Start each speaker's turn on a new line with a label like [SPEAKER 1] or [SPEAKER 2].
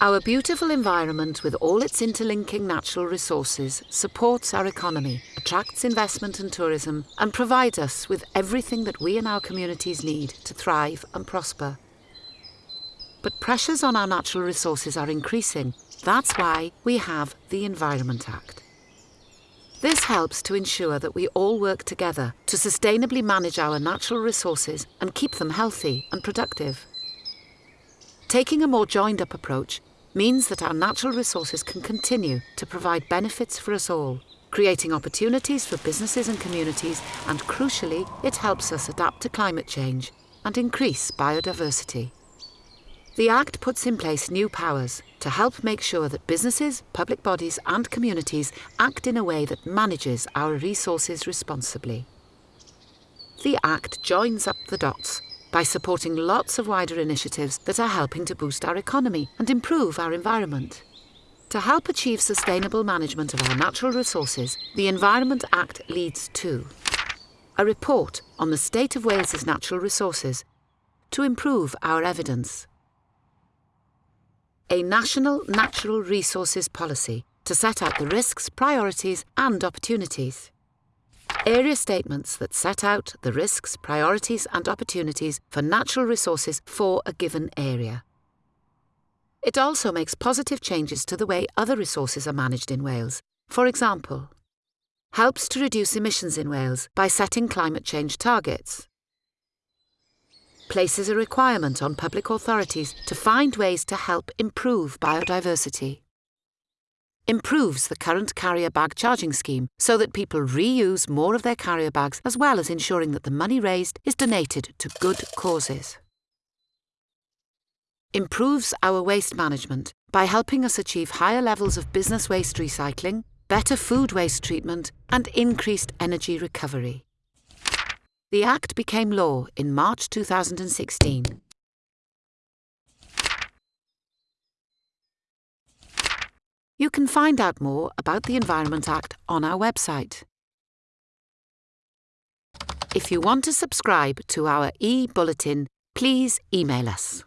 [SPEAKER 1] Our beautiful environment with all its interlinking natural resources supports our economy, attracts investment and tourism and provides us with everything that we and our communities need to thrive and prosper. But pressures on our natural resources are increasing. That's why we have the Environment Act. This helps to ensure that we all work together to sustainably manage our natural resources and keep them healthy and productive. Taking a more joined up approach means that our natural resources can continue to provide benefits for us all, creating opportunities for businesses and communities, and crucially, it helps us adapt to climate change and increase biodiversity. The Act puts in place new powers to help make sure that businesses, public bodies and communities act in a way that manages our resources responsibly. The Act joins up the dots by supporting lots of wider initiatives that are helping to boost our economy and improve our environment. To help achieve sustainable management of our natural resources, the Environment Act leads to a report on the state of Wales's natural resources to improve our evidence, a national natural resources policy to set out the risks, priorities and opportunities, area statements that set out the risks, priorities and opportunities for natural resources for a given area. It also makes positive changes to the way other resources are managed in Wales. For example, helps to reduce emissions in Wales by setting climate change targets. Places a requirement on public authorities to find ways to help improve biodiversity improves the current carrier bag charging scheme so that people reuse more of their carrier bags as well as ensuring that the money raised is donated to good causes. Improves our waste management by helping us achieve higher levels of business waste recycling, better food waste treatment and increased energy recovery. The Act became law in March 2016 You can find out more about the Environment Act on our website. If you want to subscribe to our e-bulletin, please email us.